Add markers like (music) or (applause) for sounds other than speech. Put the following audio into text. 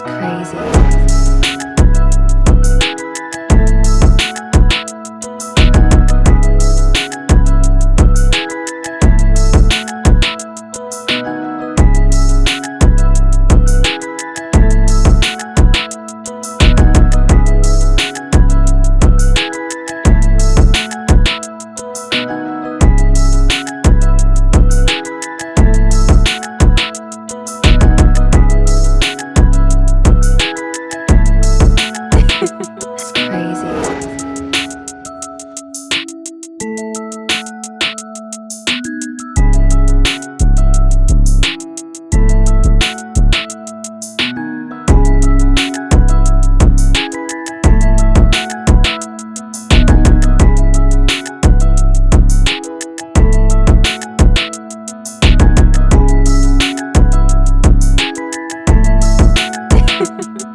It's crazy. Thank (laughs) you.